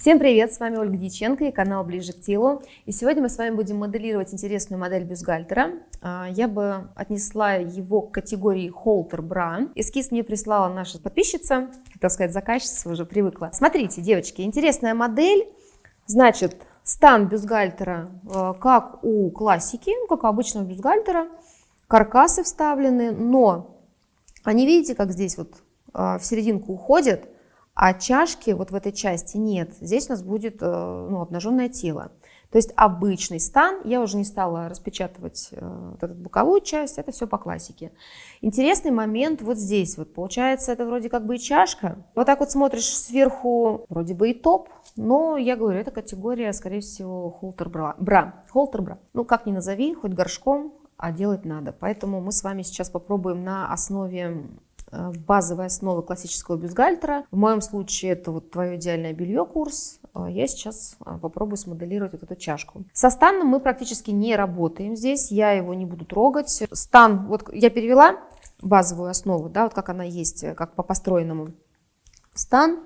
Всем привет, с вами Ольга Дьяченко и канал Ближе к телу. И сегодня мы с вами будем моделировать интересную модель бюстгальтера. А, я бы отнесла его к категории холтер бра. Эскиз мне прислала наша подписчица, так сказать, заказчица уже привыкла. Смотрите, девочки, интересная модель. Значит, стан бюстгальтера э, как у классики, ну, как у обычного бюстгальтера. Каркасы вставлены, но они, видите, как здесь вот э, в серединку уходят – а чашки вот в этой части нет. Здесь у нас будет э, ну, обнаженное тело. То есть обычный стан, я уже не стала распечатывать э, вот эту боковую часть, это все по классике. Интересный момент вот здесь, вот получается это вроде как бы и чашка. Вот так вот смотришь сверху, вроде бы и топ, но я говорю, это категория, скорее всего, холтер бра. бра. Холтер бра. Ну как ни назови, хоть горшком, а делать надо. Поэтому мы с вами сейчас попробуем на основе Э, базовые основы классического бюстгальтера. В моем случае это вот твое идеальное белье курс. Э, я сейчас э, попробую смоделировать вот эту чашку. Со станом мы практически не работаем здесь, я его не буду трогать. Стан, вот я перевела базовую основу, да, вот как она есть, как по построенному. Стан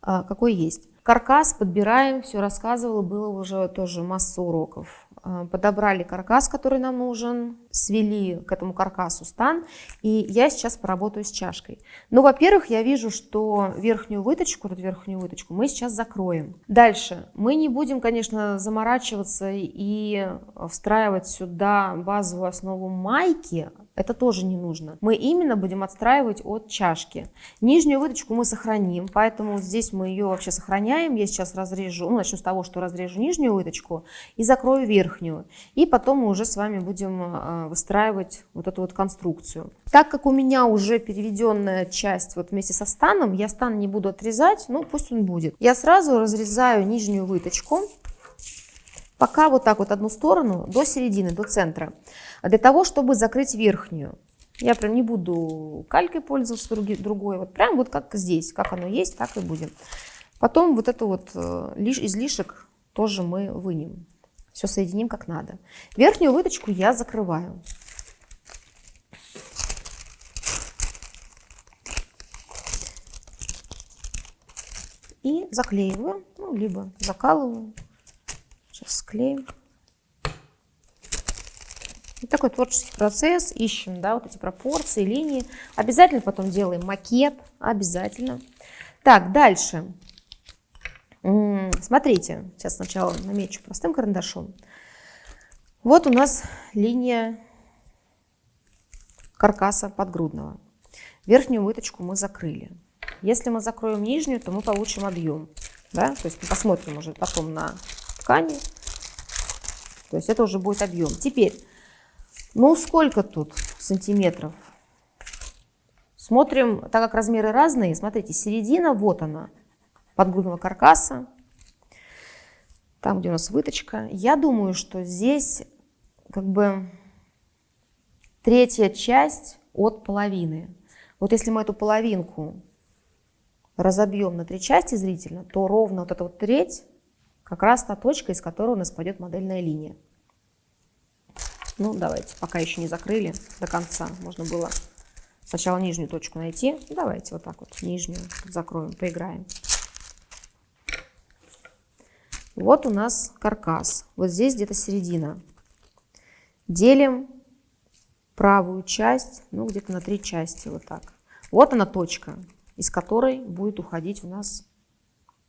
какой есть. Каркас подбираем, все рассказывала, было уже тоже масса уроков. Э, подобрали каркас, который нам нужен, свели к этому каркасу стан, и я сейчас поработаю с чашкой. Ну, во-первых, я вижу, что верхнюю выточку, вот верхнюю выточку мы сейчас закроем. Дальше, мы не будем, конечно, заморачиваться и встраивать сюда базовую основу майки, это тоже не нужно. Мы именно будем отстраивать от чашки. Нижнюю выточку мы сохраним, поэтому здесь мы ее вообще сохраняем. Я сейчас разрежу, ну, начну с того, что разрежу нижнюю выточку и закрою верхнюю. И потом мы уже с вами будем э, выстраивать вот эту вот конструкцию. Так как у меня уже переведенная часть вот вместе со станом, я стан не буду отрезать, ну пусть он будет. Я сразу разрезаю нижнюю выточку пока вот так вот одну сторону до середины, до центра, для того, чтобы закрыть верхнюю. Я прям не буду калькой пользоваться другой, вот прям вот как здесь, как оно есть, так и будем. Потом вот это вот э, излишек тоже мы вынем. Все соединим как надо. Верхнюю выточку я закрываю. И заклеиваю, ну, либо закалываю. Сейчас склеим. И такой творческий процесс. Ищем да, вот эти пропорции, линии. Обязательно потом делаем макет. Обязательно. Так, дальше. Смотрите, сейчас сначала намечу простым карандашом. Вот у нас линия каркаса подгрудного. Верхнюю выточку мы закрыли. Если мы закроем нижнюю, то мы получим объем. Да? То есть мы посмотрим уже потом на ткани. То есть это уже будет объем. Теперь, ну сколько тут сантиметров? Смотрим, так как размеры разные, смотрите, середина, вот она, подгрудного каркаса. Там, где у нас выточка. Я думаю, что здесь как бы третья часть от половины. Вот если мы эту половинку разобьем на три части зрительно, то ровно вот эта вот треть как раз та точка, из которой у нас пойдет модельная линия. Ну, давайте, пока еще не закрыли до конца, можно было сначала нижнюю точку найти. Давайте вот так вот нижнюю закроем, поиграем. Вот у нас каркас. Вот здесь где-то середина. Делим правую часть, ну, где-то на три части, вот так. Вот она точка, из которой будет уходить у нас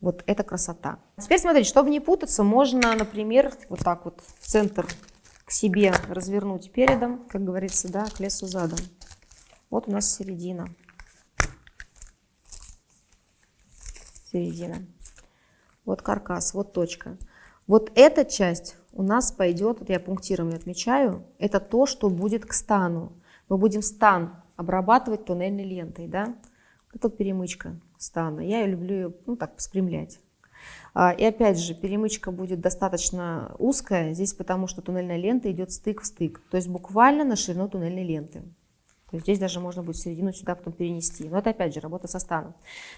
вот эта красота. Теперь смотрите, чтобы не путаться, можно, например, вот так вот в центр к себе развернуть передом, как говорится, да, к лесу задом. Вот у нас середина. Середина. Вот каркас, вот точка. Вот эта часть у нас пойдет, вот я пунктиром отмечаю, это то, что будет к стану. Мы будем стан обрабатывать туннельной лентой, да. Это перемычка стана. Я люблю ее, ну так, спрямлять. А, и опять же, перемычка будет достаточно узкая здесь, потому что туннельная лента идет стык в стык. То есть буквально на ширину туннельной ленты. То есть здесь даже можно будет середину сюда потом перенести. Но это опять же работа со станом.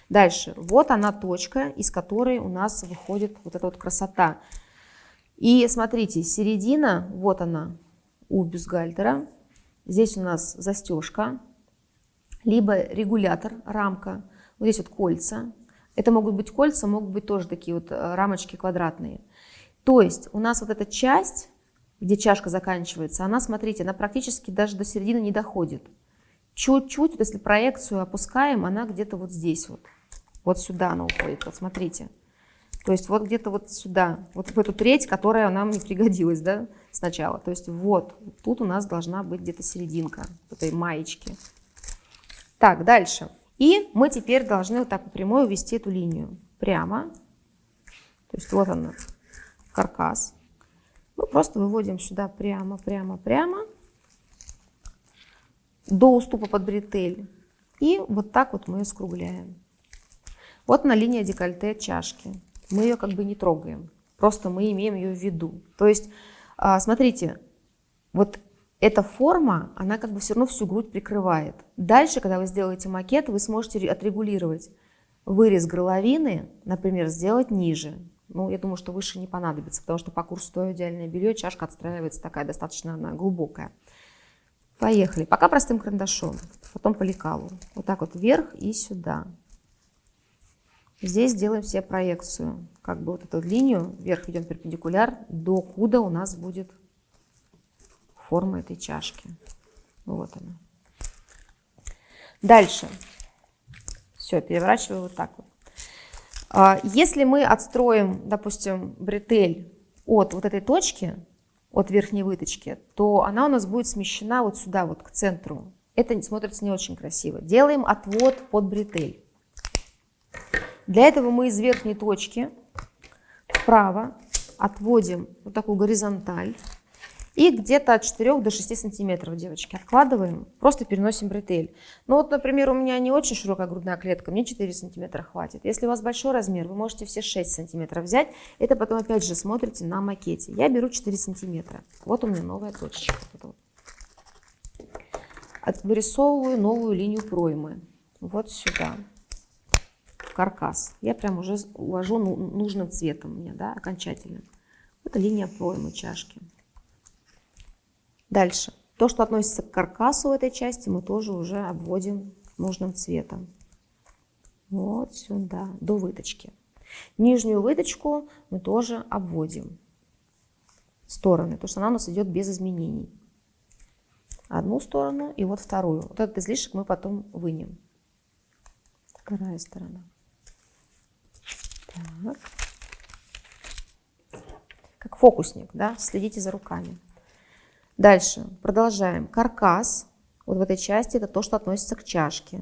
Дальше. Вот она точка, из которой у нас выходит вот эта вот красота. И смотрите, середина, вот она у бюстгальтера. Здесь у нас застежка, либо регулятор, рамка. Вот здесь вот кольца. Это могут быть кольца, могут быть тоже такие вот э, рамочки квадратные. То есть у нас вот эта часть, где чашка заканчивается, она, смотрите, она практически даже до середины не доходит. Чуть-чуть, вот если проекцию опускаем, она где-то вот здесь вот. Вот сюда она уходит, вот смотрите. То есть вот где-то вот сюда, вот в эту треть, которая нам не пригодилась, да, сначала. То есть вот, тут у нас должна быть где-то серединка этой маечки. Так, дальше. И мы теперь должны вот так по прямой увести эту линию прямо. То есть вот она, каркас. Мы просто выводим сюда прямо, прямо, прямо до уступа под бретель. И вот так вот мы ее скругляем. Вот на линия декольте чашки. Мы ее как бы не трогаем. Просто мы имеем ее в виду. То есть, а, смотрите, вот эта форма, она как бы все равно всю грудь прикрывает. Дальше, когда вы сделаете макет, вы сможете отрегулировать вырез горловины, например, сделать ниже. Ну, я думаю, что выше не понадобится, потому что по курсу твое идеальное белье чашка отстраивается такая достаточно она глубокая. Поехали. Пока простым карандашом, потом по лекалу. Вот так вот вверх и сюда. Здесь делаем себе проекцию. Как бы вот эту линию, вверх идем перпендикуляр, до куда у нас будет форма этой чашки. Вот она. Дальше. Все, переворачиваю вот так вот. А, если мы отстроим, допустим, бретель от вот этой точки, от верхней выточки, то она у нас будет смещена вот сюда, вот к центру. Это смотрится не очень красиво. Делаем отвод под бретель. Для этого мы из верхней точки вправо отводим вот такую горизонталь. И где-то от 4 до 6 сантиметров, девочки, откладываем, просто переносим бретель. Ну вот, например, у меня не очень широкая грудная клетка, мне 4 сантиметра хватит. Если у вас большой размер, вы можете все 6 сантиметров взять. Это потом опять же смотрите на макете. Я беру 4 сантиметра. Вот у меня новая точечка. Вырисовываю новую линию проймы. Вот сюда. В каркас. Я прям уже увожу ну, нужным цветом меня, да, окончательно. Это линия проймы чашки. Дальше. То, что относится к каркасу этой части, мы тоже уже обводим нужным цветом. Вот сюда, до выточки. Нижнюю выточку мы тоже обводим стороны, потому что она у нас идет без изменений. Одну сторону и вот вторую. Вот этот излишек мы потом вынем. Вторая сторона. Так. Как фокусник, да, следите за руками. Дальше продолжаем. Каркас, вот в этой части, это то, что относится к чашке.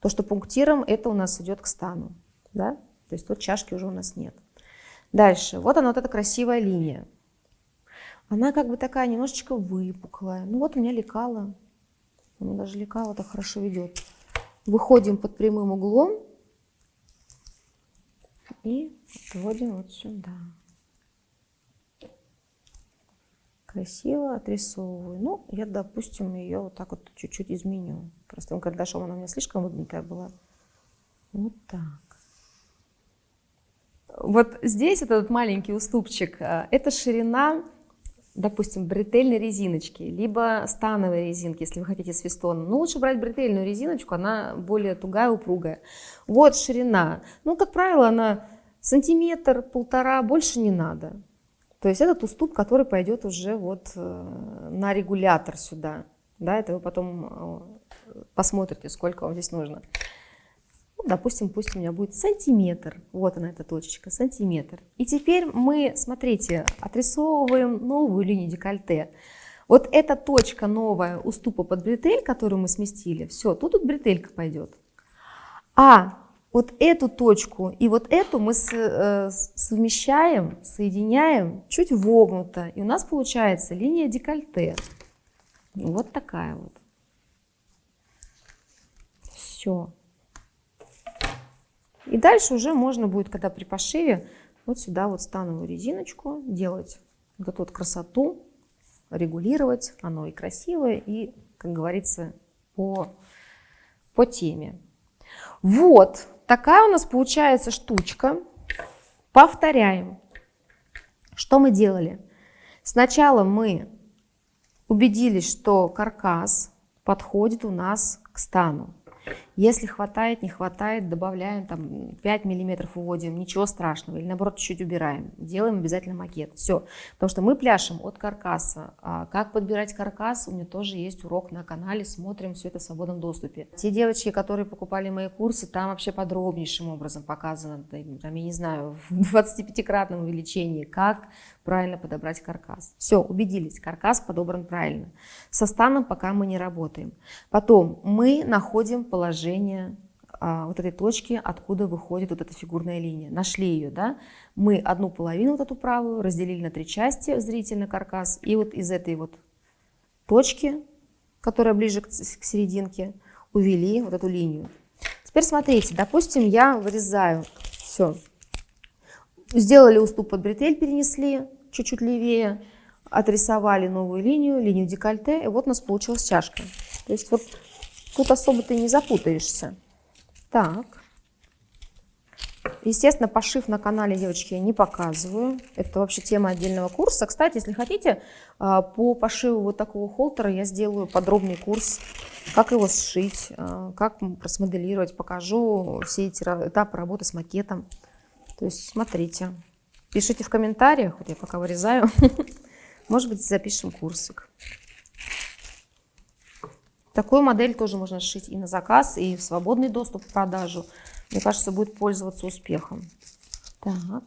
То, что пунктиром, это у нас идет к стану. Да? То есть тут чашки уже у нас нет. Дальше, вот она, вот эта красивая линия. Она как бы такая немножечко выпуклая. Ну вот у меня лекала. Меня даже лекала-то хорошо ведет. Выходим под прямым углом и вводим вот сюда красиво отрисовываю. Ну, я, допустим, ее вот так вот чуть-чуть изменю. Простым карандашом она у меня слишком выгнутая была. Вот так. Вот здесь этот маленький уступчик, э, это ширина, допустим, бретельной резиночки, либо становой резинки, если вы хотите свистон. Но лучше брать бретельную резиночку, она более тугая, упругая. Вот ширина. Ну, как правило, она сантиметр, полтора, больше не надо. То есть этот уступ, который пойдет уже вот э, на регулятор сюда. Да, это вы потом э, посмотрите, сколько вам здесь нужно. Ну, допустим, пусть у меня будет сантиметр. Вот она, эта точечка, сантиметр. И теперь мы, смотрите, отрисовываем новую линию декольте. Вот эта точка новая уступа под бретель, которую мы сместили, все, тут, тут бретелька пойдет. А вот эту точку и вот эту мы э, совмещаем, соединяем чуть вогнуто. И у нас получается линия декольте. Вот такая вот. Все. И дальше уже можно будет, когда при пошиве, вот сюда вот становую резиночку делать вот эту вот красоту, регулировать. Оно и красивое, и, как говорится, по, по теме. Вот, Такая у нас получается штучка. Повторяем. Что мы делали? Сначала мы убедились, что каркас подходит у нас к стану. Если хватает, не хватает, добавляем там 5 миллиметров уводим, ничего страшного. Или наоборот, чуть-чуть убираем. Делаем обязательно макет. Все. Потому что мы пляшем от каркаса. А как подбирать каркас, у меня тоже есть урок на канале. Смотрим все это в свободном доступе. Те девочки, которые покупали мои курсы, там вообще подробнейшим образом показано, там, я не знаю, в 25-кратном увеличении, как правильно подобрать каркас. Все, убедились, каркас подобран правильно. Со станом пока мы не работаем. Потом мы находим положение а, вот этой точки, откуда выходит вот эта фигурная линия. Нашли ее, да? Мы одну половину, вот эту правую, разделили на три части зрительно каркас, и вот из этой вот точки, которая ближе к, к серединке, увели вот эту линию. Теперь смотрите, допустим, я вырезаю все. Сделали уступ под бретель, перенесли, чуть-чуть левее, отрисовали новую линию, линию декольте, и вот у нас получилась чашка. То есть вот тут особо ты не запутаешься. Так. Естественно, пошив на канале, девочки, я не показываю. Это вообще тема отдельного курса. Кстати, если хотите, а, по пошиву вот такого холтера я сделаю подробный курс, как его сшить, а, как смоделировать, покажу все эти этапы работы с макетом. То есть смотрите. Пишите в комментариях, вот я пока вырезаю. Может быть, запишем курсик. Такую модель тоже можно сшить и на заказ, и в свободный доступ к продажу. Мне кажется, будет пользоваться успехом. Так.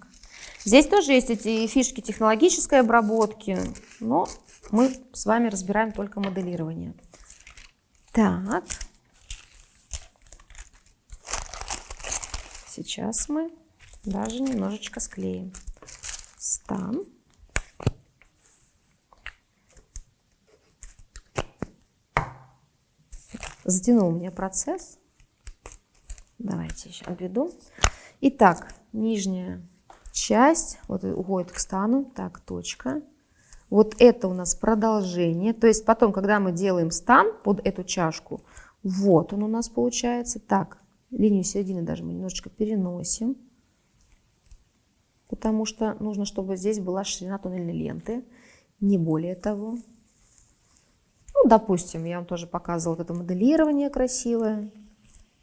Здесь тоже есть эти фишки технологической обработки, но мы с вами разбираем только моделирование. Так. Сейчас мы даже немножечко склеим стан. Затянул у меня процесс. Давайте еще обведу. Итак, нижняя часть вот уходит к стану. Так, точка. Вот это у нас продолжение. То есть потом, когда мы делаем стан под эту чашку, вот он у нас получается. Так, линию середины даже мы немножечко переносим потому что нужно, чтобы здесь была ширина туннельной ленты, не более того. Допустим, я вам тоже показывала вот это моделирование красивое.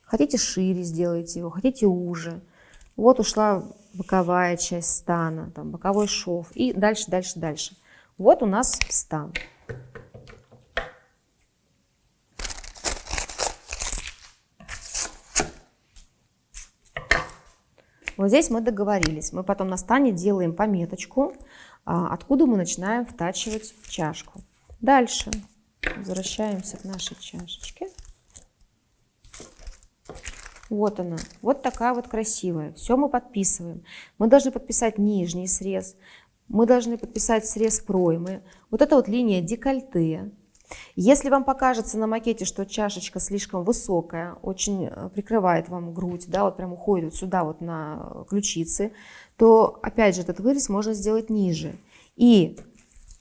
Хотите шире сделайте его, хотите уже. Вот ушла боковая часть стана, там боковой шов и дальше, дальше, дальше. Вот у нас стан. Вот здесь мы договорились. Мы потом на стане делаем пометочку, а, откуда мы начинаем втачивать чашку. Дальше возвращаемся к нашей чашечке. Вот она, вот такая вот красивая. Все мы подписываем. Мы должны подписать нижний срез, мы должны подписать срез проймы. Вот эта вот линия декольте, если вам покажется на макете, что чашечка слишком высокая, очень э, прикрывает вам грудь, да, вот прям уходит вот сюда вот на ключицы, то опять же этот вырез можно сделать ниже. И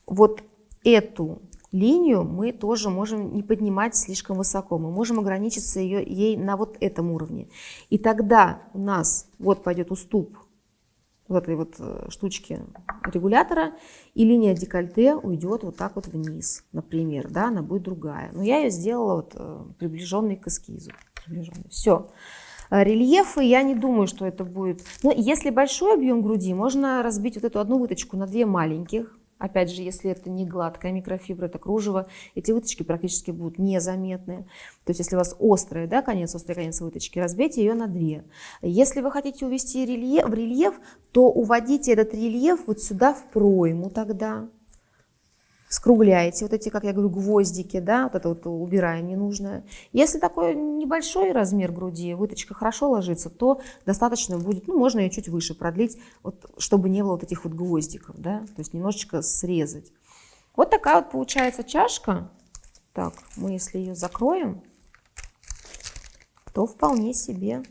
вот эту линию мы тоже можем не поднимать слишком высоко. Мы можем ограничиться ее, ей на вот этом уровне. И тогда у нас вот пойдет уступ вот этой вот э, штучки регулятора, и линия декольте уйдет вот так вот вниз, например, да, она будет другая. Но я ее сделала вот э, приближенной к эскизу. Приближенной. Все. Э, рельефы, я не думаю, что это будет... Но если большой объем груди, можно разбить вот эту одну выточку на две маленьких, Опять же, если это не гладкая микрофибра, это кружево, эти выточки практически будут незаметны. То есть, если у вас острый, да, конец, острый конец выточки, разбейте ее на две. Если вы хотите увести рельеф, в рельеф, то уводите этот рельеф вот сюда в пройму тогда скругляете вот эти, как я говорю, гвоздики, да, вот это вот убираем ненужное. Если такой небольшой размер груди, выточка хорошо ложится, то достаточно будет, ну, можно ее чуть выше продлить, вот, чтобы не было вот этих вот гвоздиков, да, то есть немножечко срезать. Вот такая вот получается чашка. Так, мы если ее закроем, то вполне себе.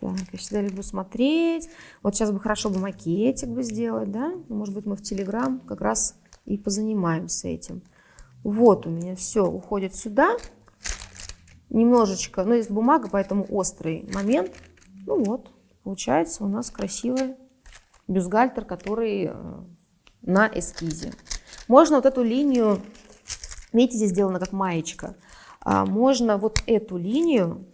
Так, я всегда люблю смотреть. Вот сейчас бы хорошо бы макетик бы сделать, да? Может быть, мы в Телеграм как раз и позанимаемся этим. Вот у меня все уходит сюда. Немножечко, но есть бумага, поэтому острый момент. Ну вот, получается у нас красивый бюстгальтер, который э, на эскизе. Можно вот эту линию, видите, здесь сделано как маечка. а, можно вот эту линию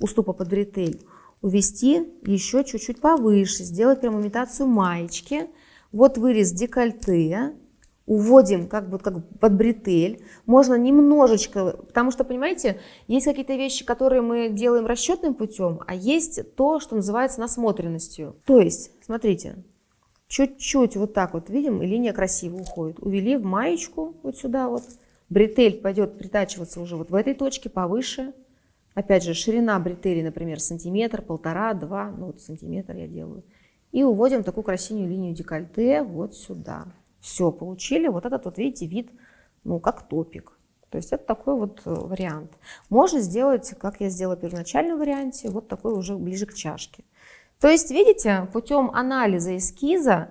уступа под бретель увести еще чуть-чуть повыше, сделать прям имитацию маечки. Вот вырез декольте, уводим как бы как под бретель. Можно немножечко, потому что, понимаете, есть какие-то вещи, которые мы делаем расчетным путем, а есть то, что называется насмотренностью. То есть, смотрите, чуть-чуть вот так вот, видим, и линия красиво уходит. Увели в маечку вот сюда вот. Бретель пойдет притачиваться уже вот в этой точке повыше. Опять же, ширина бретели, например, сантиметр, полтора, два, ну вот сантиметр я делаю. И уводим такую красивую линию декольте вот сюда. Все, получили вот этот вот, видите, вид, ну, как топик. То есть это такой вот э, вариант. Можно сделать, как я сделала в первоначальном варианте, вот такой уже ближе к чашке. То есть, видите, путем анализа эскиза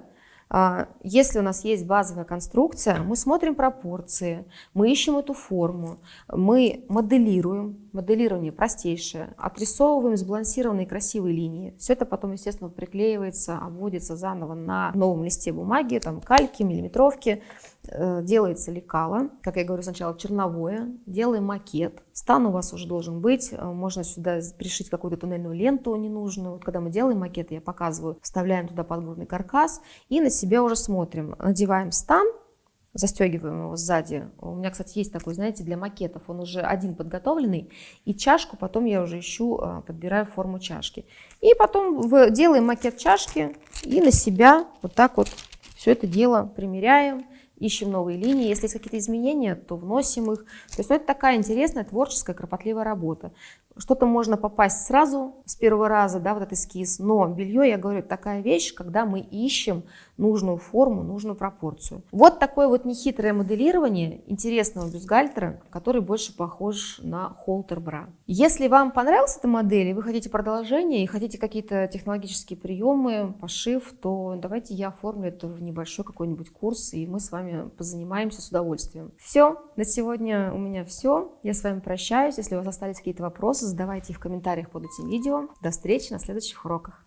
а, если у нас есть базовая конструкция, мы смотрим пропорции, мы ищем эту форму, мы моделируем, моделирование простейшее, отрисовываем сбалансированные красивые линии. Все это потом, естественно, приклеивается, обводится заново на новом листе бумаги, там кальки, миллиметровки, Э, делается лекало, как я говорю сначала черновое, делаем макет. Стан у вас уже должен быть, э, можно сюда пришить какую-то туннельную ленту ненужную. Вот когда мы делаем макет, я показываю, вставляем туда подгрудный каркас и на себя уже смотрим. Надеваем стан, застегиваем его сзади. У меня, кстати, есть такой, знаете, для макетов, он уже один подготовленный, и чашку потом я уже ищу, э, подбираю форму чашки. И потом делаем макет чашки и на себя вот так вот все это дело примеряем ищем новые линии. Если есть какие-то изменения, то вносим их. То есть ну, это такая интересная, творческая, кропотливая работа. Что-то можно попасть сразу с первого раза, да, вот этот эскиз, но белье, я говорю, такая вещь, когда мы ищем нужную форму, нужную пропорцию. Вот такое вот нехитрое моделирование интересного бюстгальтера, который больше похож на холтер бра. Если вам понравилась эта модель, и вы хотите продолжение, и хотите какие-то технологические приемы, пошив, то давайте я оформлю это в небольшой какой-нибудь курс, и мы с вами позанимаемся с удовольствием. Все, на сегодня у меня все. Я с вами прощаюсь. Если у вас остались какие-то вопросы, задавайте их в комментариях под этим видео. До встречи на следующих уроках.